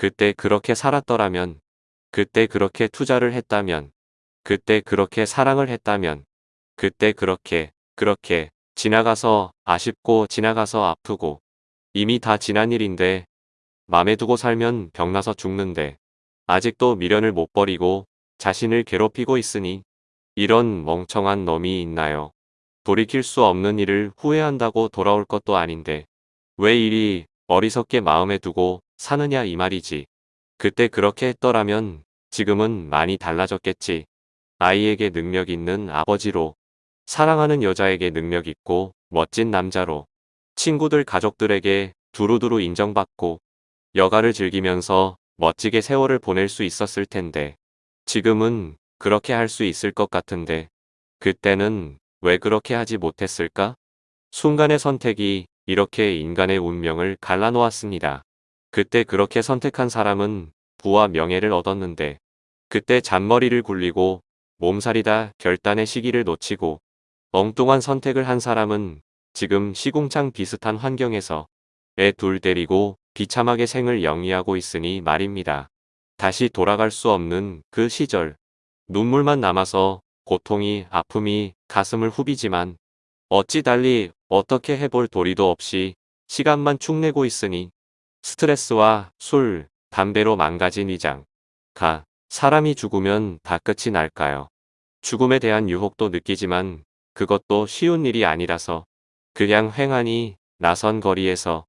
그때 그렇게 살았더라면, 그때 그렇게 투자를 했다면, 그때 그렇게 사랑을 했다면, 그때 그렇게, 그렇게 지나가서 아쉽고 지나가서 아프고 이미 다 지난 일인데 맘에 두고 살면 병나서 죽는데 아직도 미련을 못 버리고 자신을 괴롭히고 있으니 이런 멍청한 놈이 있나요? 돌이킬 수 없는 일을 후회한다고 돌아올 것도 아닌데 왜 일이 어리석게 마음에 두고 사느냐 이 말이지. 그때 그렇게 했더라면 지금은 많이 달라졌겠지. 아이에게 능력 있는 아버지로 사랑하는 여자에게 능력 있고 멋진 남자로 친구들 가족들에게 두루두루 인정받고 여가를 즐기면서 멋지게 세월을 보낼 수 있었을 텐데 지금은 그렇게 할 수 있을 것 같은데 그때는 왜 그렇게 하지 못했을까? 순간의 선택이 이렇게 인간의 운명을 갈라놓았습니다. 그때 그렇게 선택한 사람은 부와 명예를 얻었는데 그때 잔머리를 굴리고 몸살이다 결단의 시기를 놓치고 엉뚱한 선택을 한 사람은 지금 시궁창 비슷한 환경에서 애 둘 데리고 비참하게 생을 영위하고 있으니 말입니다. 다시 돌아갈 수 없는 그 시절. 눈물만 남아서 고통이 아픔이 가슴을 후비지만 어찌 달리 어떻게 해볼 도리도 없이 시간만 축내고 있으니 스트레스와 술, 담배로 망가진 위장. 가. 사람이 죽으면 다 끝이 날까요? 죽음에 대한 유혹도 느끼지만 그것도 쉬운 일이 아니라서 그냥 횡하니 나선 거리에서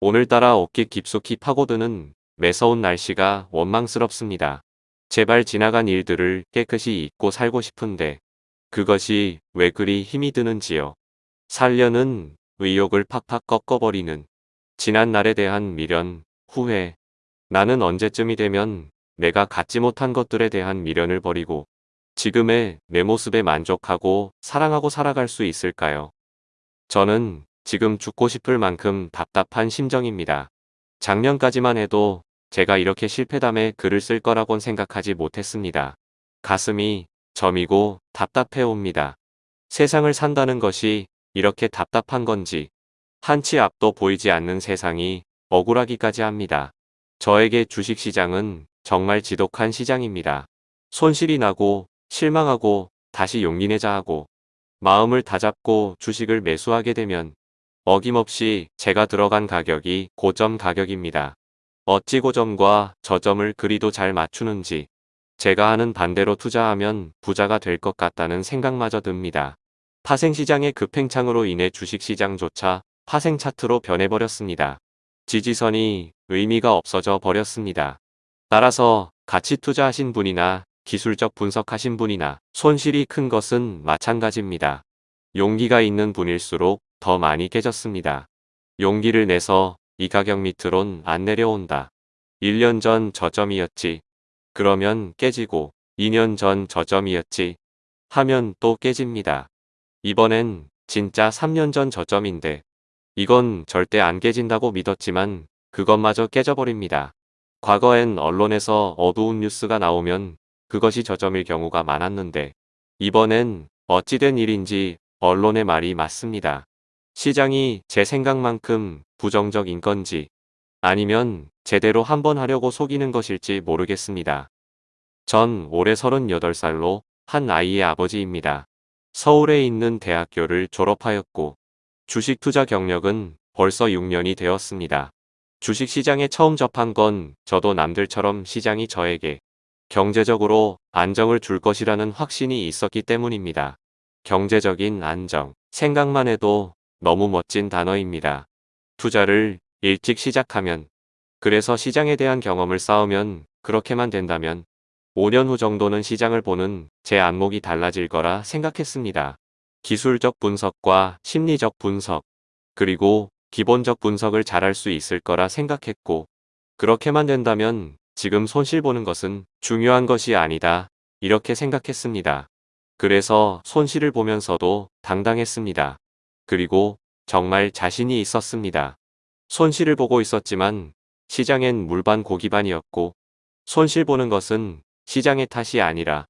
오늘따라 어깨 깊숙이 파고드는 매서운 날씨가 원망스럽습니다. 제발 지나간 일들을 깨끗이 잊고 살고 싶은데 그것이 왜 그리 힘이 드는지요. 살려는 의욕을 팍팍 꺾어버리는 지난 날에 대한 미련, 후회. 나는 언제쯤이 되면 내가 갖지 못한 것들에 대한 미련을 버리고 지금의 내 모습에 만족하고 사랑하고 살아갈 수 있을까요? 저는 지금 죽고 싶을 만큼 답답한 심정입니다. 작년까지만 해도 제가 이렇게 실패담에 글을 쓸 거라곤 생각하지 못했습니다. 가슴이 점이고 답답해 옵니다. 세상을 산다는 것이 이렇게 답답한 건지 한치 앞도 보이지 않는 세상이 억울하기까지 합니다. 저에게 주식시장은 정말 지독한 시장입니다. 손실이 나고 실망하고 다시 용기 내자 하고 마음을 다잡고 주식을 매수하게 되면 어김없이 제가 들어간 가격이 고점 가격입니다. 어찌 고점과 저점을 그리도 잘 맞추는지 제가 하는 반대로 투자하면 부자가 될 것 같다는 생각마저 듭니다. 파생시장의 급행창으로 인해 주식시장조차 파생 차트로 변해버렸습니다. 지지선이 의미가 없어져 버렸습니다. 따라서 같이 투자하신 분이나 기술적 분석하신 분이나 손실이 큰 것은 마찬가지입니다. 용기가 있는 분일수록 더 많이 깨졌습니다. 용기를 내서 이 가격 밑으론 안 내려온다. 1년 전 저점이었지. 그러면 깨지고 2년 전 저점이었지. 하면 또 깨집니다. 이번엔 진짜 3년 전 저점인데 이건 절대 안 깨진다고 믿었지만 그것마저 깨져버립니다. 과거엔 언론에서 어두운 뉴스가 나오면 그것이 저점일 경우가 많았는데 이번엔 어찌된 일인지 언론의 말이 맞습니다. 시장이 제 생각만큼 부정적인 건지 아니면 제대로 한번 하려고 속이는 것일지 모르겠습니다. 전 올해 38살로 한 아이의 아버지입니다. 서울에 있는 대학교를 졸업하였고 주식 투자 경력은 벌써 6년이 되었습니다. 주식 시장에 처음 접한 건 저도 남들처럼 시장이 저에게 경제적으로 안정을 줄 것이라는 확신이 있었기 때문입니다. 경제적인 안정. 생각만 해도 너무 멋진 단어입니다. 투자를 일찍 시작하면 그래서 시장에 대한 경험을 쌓으면 그렇게만 된다면 5년 후 정도는 시장을 보는 제 안목이 달라질 거라 생각했습니다. 기술적 분석과 심리적 분석 그리고 기본적 분석을 잘할 수 있을 거라 생각했고 그렇게만 된다면 지금 손실 보는 것은 중요한 것이 아니다. 이렇게 생각했습니다. 그래서 손실을 보면서도 당당했습니다. 그리고 정말 자신이 있었습니다. 손실을 보고 있었지만 시장엔 물반 고기반이었고 손실 보는 것은 시장의 탓이 아니라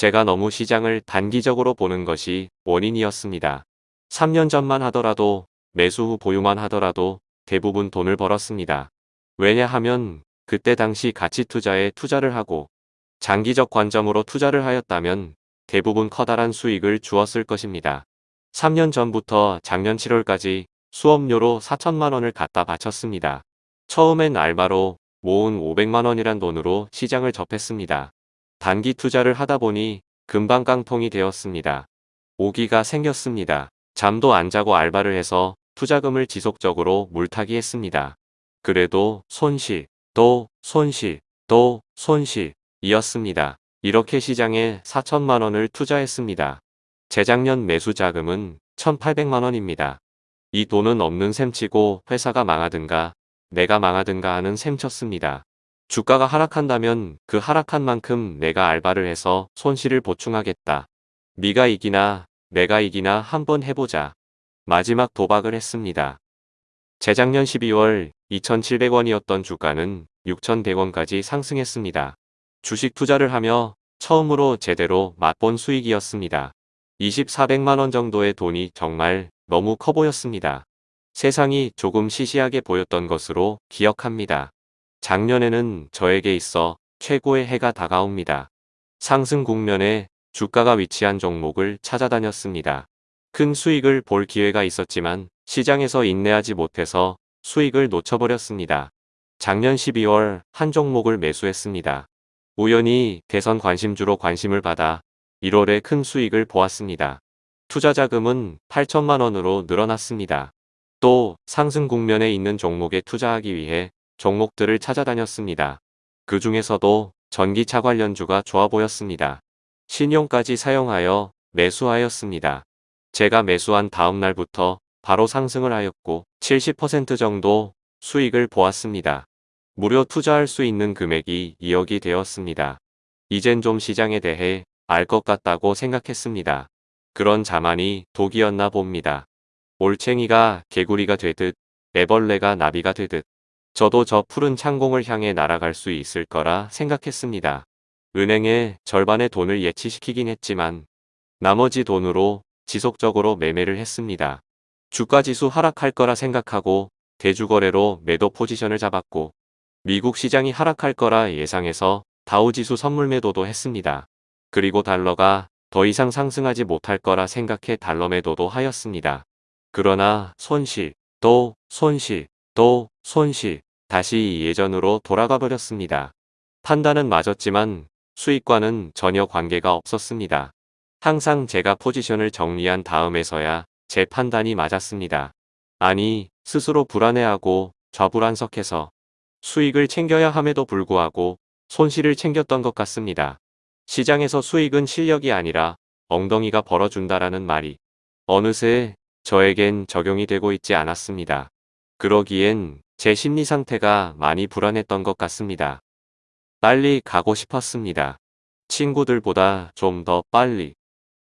제가 너무 시장을 단기적으로 보는 것이 원인이었습니다. 3년 전만 하더라도 매수 후 보유만 하더라도 대부분 돈을 벌었습니다. 왜냐하면 그때 당시 가치 투자에 투자를 하고 장기적 관점으로 투자를 하였다면 대부분 커다란 수익을 주었을 것입니다. 3년 전부터 작년 7월까지 수업료로 4천만 원을 갖다 바쳤습니다. 처음엔 알바로 모은 500만 원이란 돈으로 시장을 접했습니다. 단기 투자를 하다 보니 금방 깡통이 되었습니다. 오기가 생겼습니다. 잠도 안 자고 알바를 해서 투자금을 지속적으로 물타기 했습니다. 그래도 손실, 또 손실, 또 손실 이었습니다. 이렇게 시장에 4천만 원을 투자했습니다. 재작년 매수 자금은 1,800만 원입니다. 이 돈은 없는 셈치고 회사가 망하든가 내가 망하든가 하는 셈쳤습니다. 주가가 하락한다면 그 하락한 만큼 내가 알바를 해서 손실을 보충하겠다. 네가 이기나 내가 이기나 한번 해보자. 마지막 도박을 했습니다. 재작년 12월 2,700원이었던 주가는 6,100원까지 상승했습니다. 주식 투자를 하며 처음으로 제대로 맛본 수익이었습니다. 2400만원 정도의 돈이 정말 너무 커 보였습니다. 세상이 조금 시시하게 보였던 것으로 기억합니다. 작년에는 저에게 있어 최고의 해가 다가옵니다. 상승 국면에 주가가 위치한 종목을 찾아다녔습니다. 큰 수익을 볼 기회가 있었지만 시장에서 인내하지 못해서 수익을 놓쳐버렸습니다. 작년 12월 한 종목을 매수했습니다. 우연히 대선 관심주로 관심을 받아 1월에 큰 수익을 보았습니다. 투자 자금은 8천만 원으로 늘어났습니다. 또 상승 국면에 있는 종목에 투자하기 위해 종목들을 찾아다녔습니다. 그 중에서도 전기차 관련주가 좋아 보였습니다. 신용까지 사용하여 매수하였습니다. 제가 매수한 다음 날부터 바로 상승을 하였고 70% 정도 수익을 보았습니다. 무료 투자할 수 있는 금액이 2억이 되었습니다. 이젠 좀 시장에 대해 알 것 같다고 생각했습니다. 그런 자만이 독이었나 봅니다. 올챙이가 개구리가 되듯 애벌레가 나비가 되듯 저도 저 푸른 창공을 향해 날아갈 수 있을 거라 생각했습니다. 은행에 절반의 돈을 예치시키긴 했지만 나머지 돈으로 지속적으로 매매를 했습니다. 주가지수 하락할 거라 생각하고 대주거래로 매도 포지션을 잡았고 미국 시장이 하락할 거라 예상해서 다우지수 선물 매도도 했습니다. 그리고 달러가 더 이상 상승하지 못할 거라 생각해 달러 매도도 하였습니다. 그러나 손실, 또 손실, 또 손실, 다시 예전으로 돌아가 버렸습니다. 판단은 맞았지만 수익과는 전혀 관계가 없었습니다. 항상 제가 포지션을 정리한 다음에서야 제 판단이 맞았습니다. 아니, 스스로 불안해하고 좌불안석해서 수익을 챙겨야 함에도 불구하고 손실을 챙겼던 것 같습니다. 시장에서 수익은 실력이 아니라 엉덩이가 벌어준다라는 말이 어느새 저에겐 적용이 되고 있지 않았습니다. 그러기엔 제 심리 상태가 많이 불안했던 것 같습니다. 빨리 가고 싶었습니다. 친구들보다 좀 더 빨리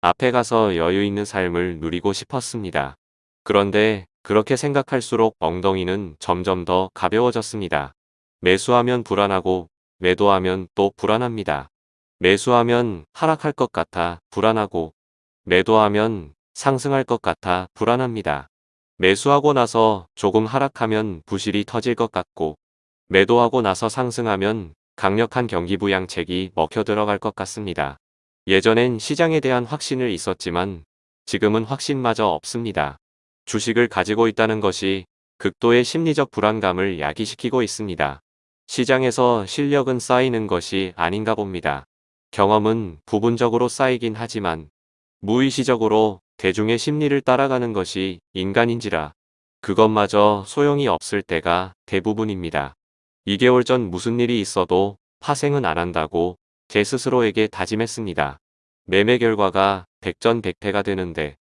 앞에 가서 여유 있는 삶을 누리고 싶었습니다. 그런데 그렇게 생각할수록 엉덩이는 점점 더 가벼워졌습니다. 매수하면 불안하고 매도하면 또 불안합니다. 매수하면 하락할 것 같아 불안하고 매도하면 상승할 것 같아 불안합니다. 매수하고 나서 조금 하락하면 부실이 터질 것 같고 매도하고 나서 상승하면 강력한 경기 부양책이 먹혀 들어갈 것 같습니다. 예전엔 시장에 대한 확신을 있었지만 지금은 확신마저 없습니다. 주식을 가지고 있다는 것이 극도의 심리적 불안감을 야기시키고 있습니다. 시장에서 실력은 쌓이는 것이 아닌가 봅니다. 경험은 부분적으로 쌓이긴 하지만 무의식적으로 대중의 심리를 따라가는 것이 인간인지라 그것마저 소용이 없을 때가 대부분입니다. 2개월 전 무슨 일이 있어도 파생은 안 한다고 제 스스로에게 다짐했습니다. 매매 결과가 백전백패가 되는데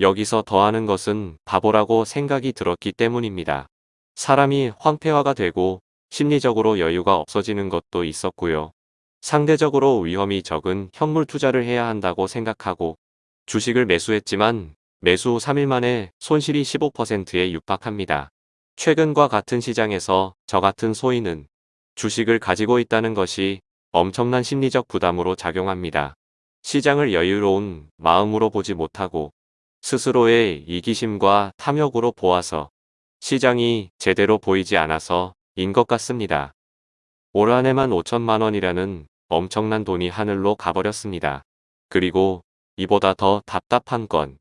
여기서 더하는 것은 바보라고 생각이 들었기 때문입니다. 사람이 황폐화가 되고 심리적으로 여유가 없어지는 것도 있었고요. 상대적으로 위험이 적은 현물 투자를 해야 한다고 생각하고 주식을 매수했지만 매수 후 3일 만에 손실이 15%에 육박합니다. 최근과 같은 시장에서 저 같은 소인은 주식을 가지고 있다는 것이 엄청난 심리적 부담으로 작용합니다. 시장을 여유로운 마음으로 보지 못하고 스스로의 이기심과 탐욕으로 보아서 시장이 제대로 보이지 않아서 인 것 같습니다. 올 한 해만 5천만 원이라는 엄청난 돈이 하늘로 가버렸습니다. 그리고 이보다 더 답답한 건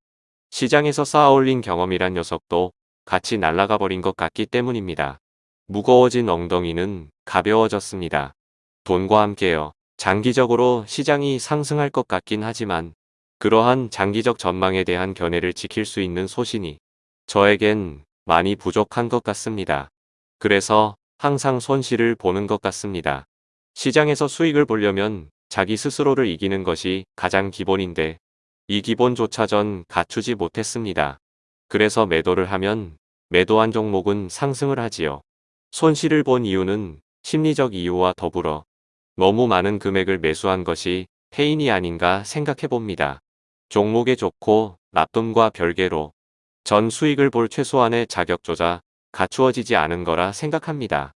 시장에서 쌓아올린 경험이란 녀석도 같이 날아가 버린 것 같기 때문입니다. 무거워진 엉덩이는 가벼워졌습니다. 돈과 함께요. 장기적으로 시장이 상승할 것 같긴 하지만 그러한 장기적 전망에 대한 견해를 지킬 수 있는 소신이 저에겐 많이 부족한 것 같습니다. 그래서 항상 손실을 보는 것 같습니다. 시장에서 수익을 보려면 자기 스스로를 이기는 것이 가장 기본인데 이 기본조차 전 갖추지 못했습니다. 그래서 매도를 하면 매도한 종목은 상승을 하지요. 손실을 본 이유는 심리적 이유와 더불어 너무 많은 금액을 매수한 것이 패인이 아닌가 생각해 봅니다. 종목에 좋고 나쁨과 별개로 전 수익을 볼 최소한의 자격조차 갖추어지지 않은 거라 생각합니다.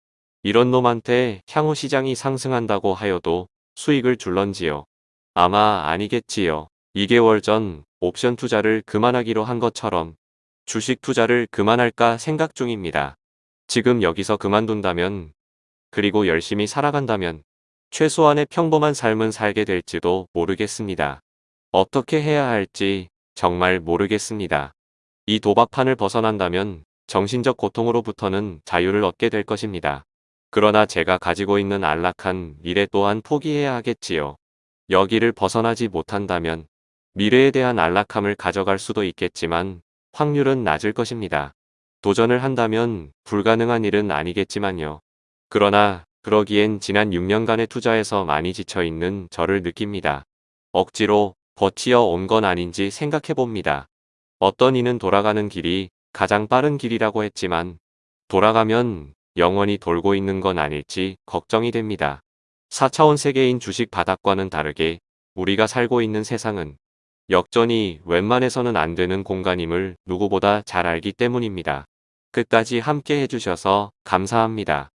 이런 놈한테 향후 시장이 상승한다고 하여도 수익을 줄런지요. 아마 아니겠지요. 2개월 전 옵션 투자를 그만하기로 한 것처럼 주식 투자를 그만할까 생각 중입니다. 지금 여기서 그만둔다면 그리고 열심히 살아간다면 최소한의 평범한 삶은 살게 될지도 모르겠습니다. 어떻게 해야 할지 정말 모르겠습니다. 이 도박판을 벗어난다면 정신적 고통으로부터는 자유를 얻게 될 것입니다. 그러나 제가 가지고 있는 안락한 미래 또한 포기해야 하겠지요. 여기를 벗어나지 못한다면 미래에 대한 안락함을 가져갈 수도 있겠지만 확률은 낮을 것입니다. 도전을 한다면 불가능한 일은 아니겠지만요. 그러나 그러기엔 지난 6년간의 투자에서 많이 지쳐있는 저를 느낍니다. 억지로 버티어 온 건 아닌지 생각해 봅니다. 어떤 이는 돌아가는 길이 가장 빠른 길이라고 했지만 돌아가면 영원히 돌고 있는 건 아닐지 걱정이 됩니다. 4차원 세계인 주식 바닥과는 다르게 우리가 살고 있는 세상은 역전이 웬만해서는 안 되는 공간임을 누구보다 잘 알기 때문입니다. 끝까지 함께 해주셔서 감사합니다.